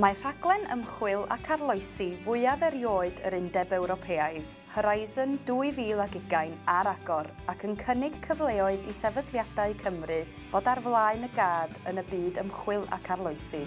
Mae rhaglen ymchwil ac arloesi fwyaf erioed yr Undeb Ewropeaidd, Horizon 2020 ar agor ac yn cynnig cyfleoedd i sefydliadau Cymru fod ar flaen y gad yn y byd ymchwil ac arloesi.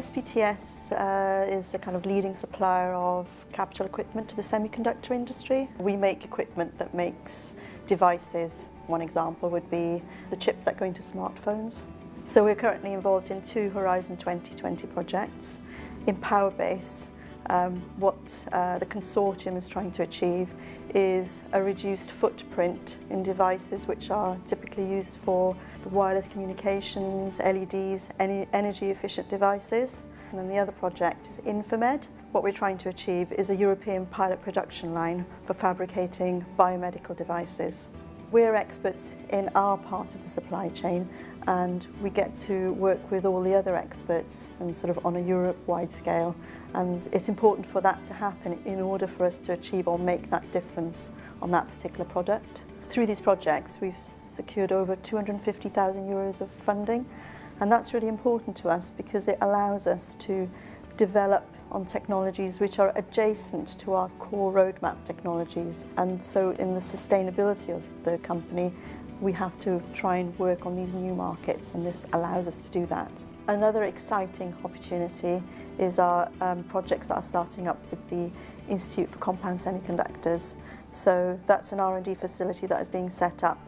SPTS uh, is a kind of leading supplier of capital equipment to the semiconductor industry. We make equipment that makes devices One example would be the chips that go into smartphones. So we're currently involved in two Horizon 2020 projects. In Powerbase, um, what uh, the consortium is trying to achieve is a reduced footprint in devices which are typically used for wireless communications, LEDs, energy efficient devices. And then the other project is InForMed. What we're trying to achieve is a European pilot production line for fabricating biomedical devices. We're experts in our part of the supply chain and we get to work with all the other experts and sort of on a Europe-wide scale and it's important for that to happen in order for us to achieve or make that difference on that particular product. Through these projects we've secured over 250,000 euros of funding and that's really important to us because it allows us to develop on technologies which are adjacent to our core roadmap technologies and so in the sustainability of the company we have to try and work on these new markets and this allows us to do that. Another exciting opportunity is our um, projects that are starting up with the Institute for Compound Semiconductors. So that's an R&D facility that is being set up,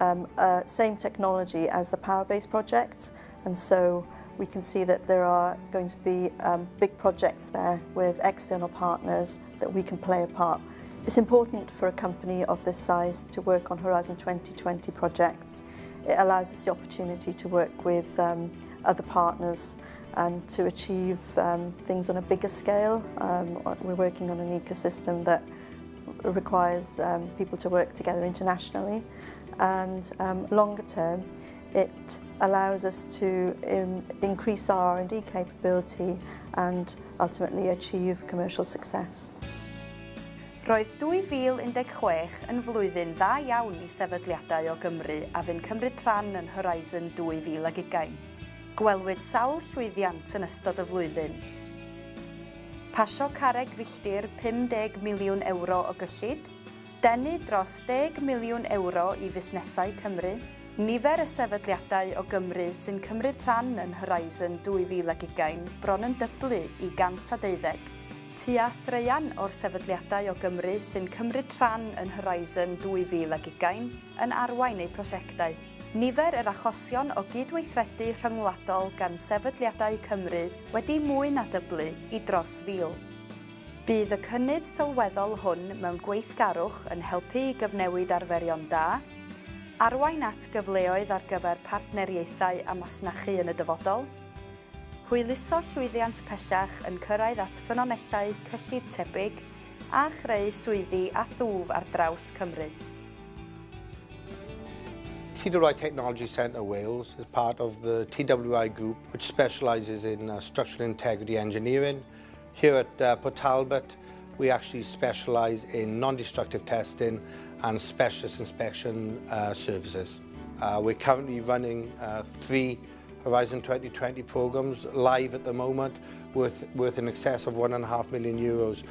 um, uh, same technology as the Powerbase projects and so we can see that there are going to be um, big projects there with external partners that we can play a part. It's important for a company of this size to work on Horizon 2020 projects. It allows us the opportunity to work with um, other partners and to achieve um, things on a bigger scale. Um, we're working on an ecosystem that requires um, people to work together internationally and um, longer term It allows us to um, increase our R&D capability and ultimately achieve commercial success. Roedd 2016 yn flwyddyn dda iawn i sefydliadau o Gymru a fy'n cymryd rhan yn Horizon 2020. Gwelwyd sawl llwyddiant yn ystod y flwyddyn. Pasio careg filltir 50 miliwn euro o gyllid, denu dros 10 miliwn euro i fusnesau Cymru, Nifer y sefydliadau o Gymru sy'n cymryd rhan yn Horizon 2020 bron yn dyblu i 112. Tua threian o'r sefydliadau o Gymru sy'n cymryd rhan yn Horizon 2020 yn arwain eu prosiectau. Nifer yr achosion o gydweithredu rhyngwladol gan sefydliadau Cymru wedi mwy na dyblu i dros fil. Bydd y cynnydd sylweddol hwn mewn gweithgarwch yn helpu i gyfnewid arferion da, arwain at gyfleoedd ar gyfer partneriaethau a masnachu yn y dyfodol, hwyluso llwyddiant pellach yn cyrraedd at ffynonellau cyllid tebyg a chreu swyddi a thwf ar draws Cymru. TWI Technology Centre Wales is part of the TWI group which specialises in uh, structural integrity engineering. Here at uh, Port Talbot we actually specialise in non-destructive testing and specialist inspection uh, services. Uh, we're currently running uh, three Horizon 2020 programs live at the moment worth, worth in excess of one and a half million euros.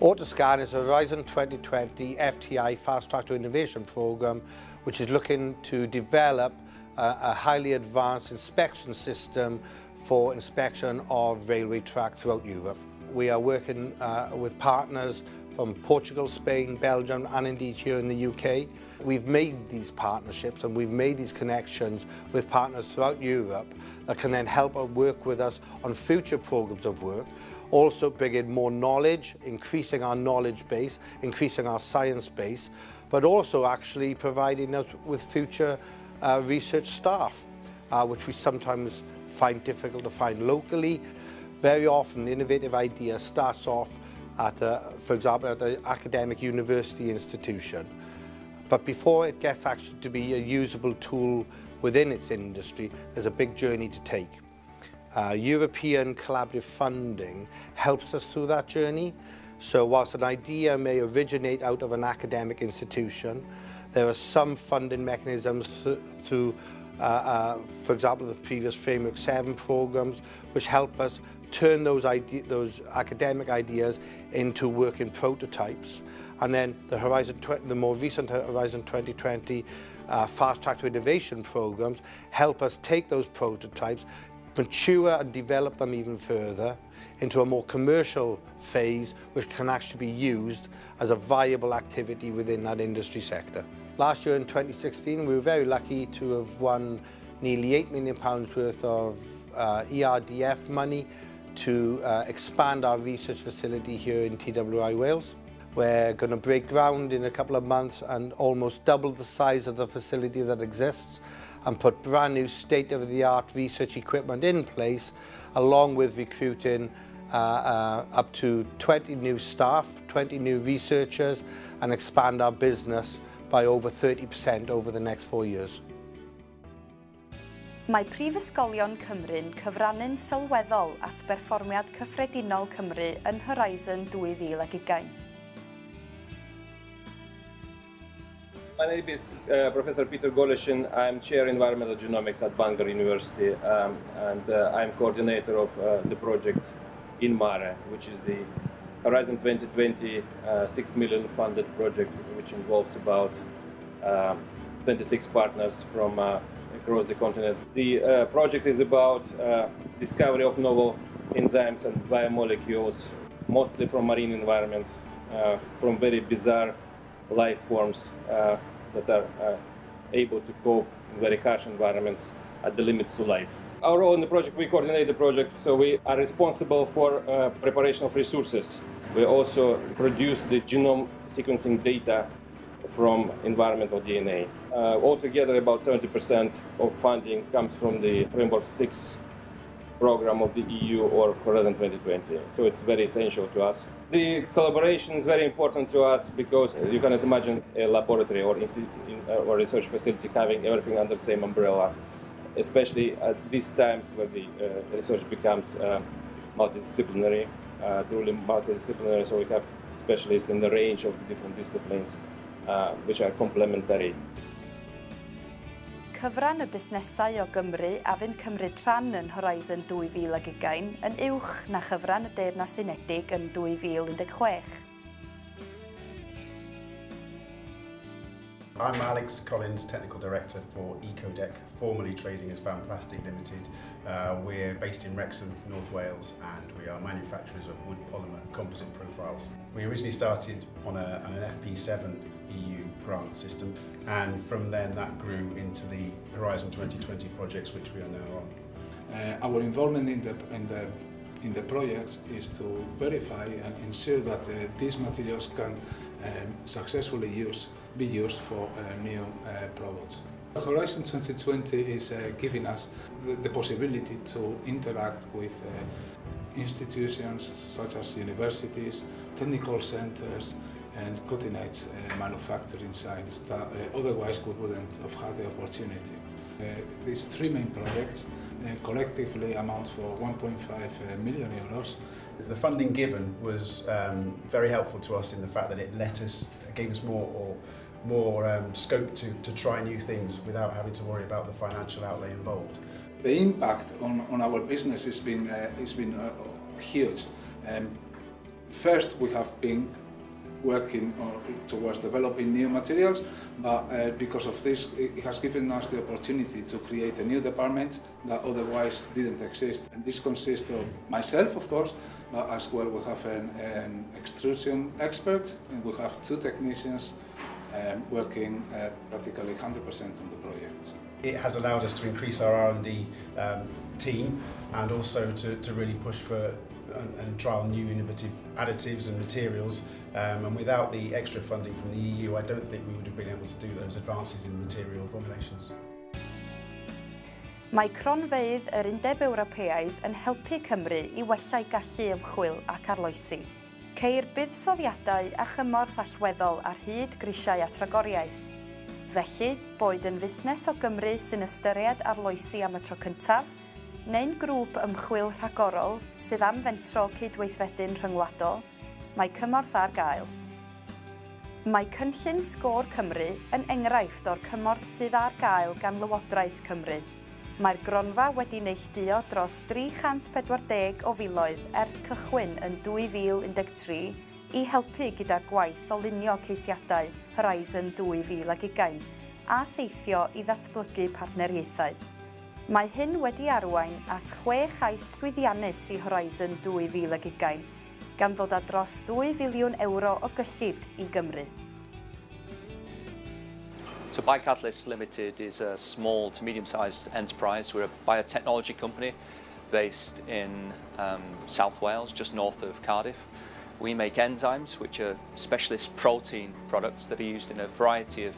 Autoscan is a Horizon 2020 FTI Fast Track to Innovation program which is looking to develop a, a highly advanced inspection system for inspection of railway track throughout Europe. We are working uh, with partners from Portugal, Spain, Belgium and indeed here in the UK. We've made these partnerships and we've made these connections with partners throughout Europe that can then help work with us on future programs of work, also bringing more knowledge, increasing our knowledge base, increasing our science base, but also actually providing us with future uh, research staff, uh, which we sometimes find difficult to find locally. Very often the innovative idea starts off at, a, for example, at an academic university institution. But before it gets actually to be a usable tool within its industry, there's a big journey to take. Uh, European collaborative funding helps us through that journey. So whilst an idea may originate out of an academic institution, there are some funding mechanisms th through uh, uh, for example, the previous Framework 7 programs, which help us turn those, ide those academic ideas into working prototypes. And then the Horizon, the more recent Horizon 2020 uh, fast track to innovation programs help us take those prototypes, mature and develop them even further into a more commercial phase which can actually be used as a viable activity within that industry sector. Last year in 2016 we were very lucky to have won nearly £8 million pounds worth of uh, ERDF money to uh, expand our research facility here in TWI Wales. We're going to break ground in a couple of months and almost double the size of the facility that exists and put brand new state-of-the-art research equipment in place along with recruiting uh, uh, up to 20 new staff, 20 new researchers and expand our business by over 30% over the next four years. Mae Prifysgolion Cymru'n cyfrannu'n sylweddol at berfformiad cyffredinol Cymru yn Horizon 2020. My name is uh, Professor Peter Golyshin. I'm Chair Environmental Genomics at Bangor University um, and uh, I'm coordinator of uh, the project INMARE, which is the Horizon 2020 uh, 6 million funded project which involves about uh, 26 partners from uh, across the continent. The uh, project is about uh, discovery of novel enzymes and biomolecules, mostly from marine environments, uh, from very bizarre life forms that are able to cope in very harsh environments at the limits to life. Our role in the project, we coordinate the project, so we are responsible for uh, preparation of resources. We also produce the genome sequencing data from environmental DNA. Uh, altogether, about 70% of funding comes from the Framework 6 program of the EU or Horizon 2020. So it's very essential to us. The collaboration is very important to us because you cannot imagine a laboratory or, uh, or research facility having everything under the same umbrella, especially at these times where the uh, research becomes uh, multidisciplinary, uh, truly multidisciplinary, so we have specialists in the range of different disciplines which are complementary. Cyfran y busnesau o Gymru a fynd cymryd rhan yn Horizon 2020 yn uwch na chyfran y Deyrnas Unedig yn 2016. I'm Alex Collins, Technical Director for Ecodek, formerly trading as Vannplastic Limited. Uh, we're based in Wrexham, North Wales, and we are manufacturers of wood polymer composite profiles. We originally started on, a, on an FP7 EU grant system, and from then that grew into the Horizon 2020 projects, which we are now on. Uh, our involvement in the, in the in the projects is to verify and ensure that uh, these materials can um, successfully use be used for uh, new uh, products. Horizon 2020 is uh, giving us the, the possibility to interact with institutions such as universities, technical centers, and cutting-edge uh, manufacturing sites that uh, otherwise we wouldn't have had the opportunity. Uh, these three main projects collectively amount for 1.5 uh, million euros. The funding given was um, very helpful to us in the fact that it let us, gave us more or more um, scope to, to try new things without having to worry about the financial outlay involved. The impact on, on our business has been, uh, has been uh, huge. Um, first, we have been working towards developing new materials, but uh, because of this, it has given us the opportunity to create a new department that otherwise didn't exist. And this consists of myself, of course, but as well we have an, an extrusion expert, and we have two technicians um, working uh, practically 100% on the project. It has allowed us to increase our R&D um, team and also to, to really push for and, and trial new innovative additives and materials. Um, and without the extra funding from the EU, I don't think we would have been able to do those advances in material formulations. Mae cronfeydd yr Undeb Ewropeaidd yn helpu Cymru i wella'i gallu ymchwil ac arloesi. Ceir buddsoddiadau a chymorth allweddol ar hyd grisiau a tragoriaeth. Felly, boed yn fusnes o Gymru sy'n ystyried arloesi am y tro cyntaf – neu'n grŵp ymchwil rhagorol sydd am fentro cydweithredu'n rhyngwladol, mae cymorth ar gael. Mae cynllun sgôr Cymru yn enghraifft o'r cymorth sydd ar gael gan Lywodraeth Cymru. Mae'r gronfa wedi neilltuo dros 340 o filoedd ers cychwyn yn 2013 i helpu gyda gwaith o lunio ceisiadau Horizon 2020 a theithio i ddatblygu partneriaethau. Mae hyn wedi arwain at chwe chais llwyddiannus i Horizon 2020, gan ddod â dros 2 filiwn euro o gyllid i Gymru. So BioCatalyst Limited is a small to medium-sized enterprise. We're a biotechnology company based in um, South Wales, just north of Cardiff. We make enzymes, which are specialist protein products that are used in a variety of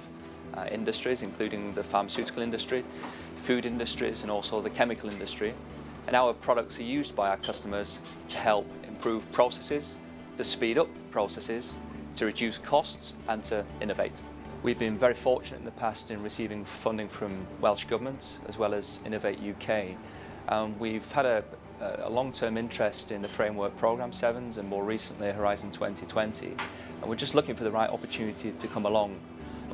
uh, industries, including the pharmaceutical industry, food industries, and also the chemical industry. And our products are used by our customers to help improve processes, to speed up processes, to reduce costs, and to innovate. We've been very fortunate in the past in receiving funding from Welsh Government as well as Innovate UK. Um, we've had a, a long-term interest in the Framework Programme 7s and more recently Horizon 2020 and we're just looking for the right opportunity to come along.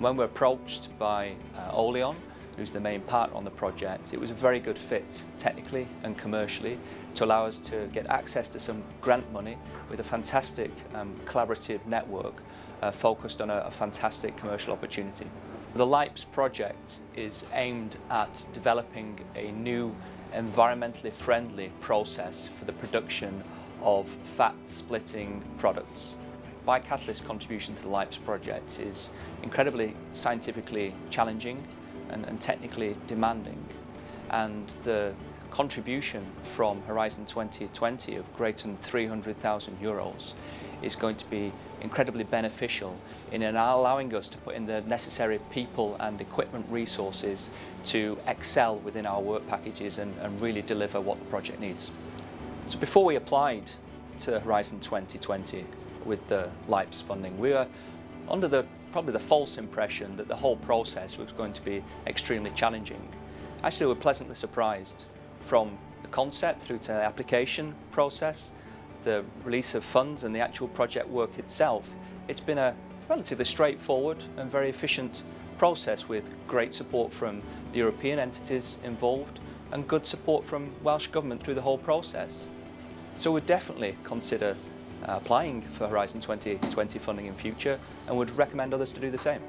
When we're approached by uh, Oleon, who's the main partner on the project, it was a very good fit technically and commercially to allow us to get access to some grant money with a fantastic um, collaborative network uh, focused on a, a fantastic commercial opportunity. The LIPES project is aimed at developing a new environmentally friendly process for the production of fat splitting products. Biocatalyst contribution to the LIPES project is incredibly scientifically challenging and, and technically demanding and the contribution from Horizon 2020 of greater than 300,000 euros is going to be incredibly beneficial in allowing us to put in the necessary people and equipment resources to excel within our work packages and, and really deliver what the project needs. So before we applied to Horizon 2020 with the LIPES funding, we were under the probably the false impression that the whole process was going to be extremely challenging. Actually, we were pleasantly surprised from the concept through to the application process, the release of funds and the actual project work itself. It's been a relatively straightforward and very efficient process with great support from the European entities involved and good support from Welsh Government through the whole process. So we'd definitely consider applying for Horizon 2020 funding in future and would recommend others to do the same.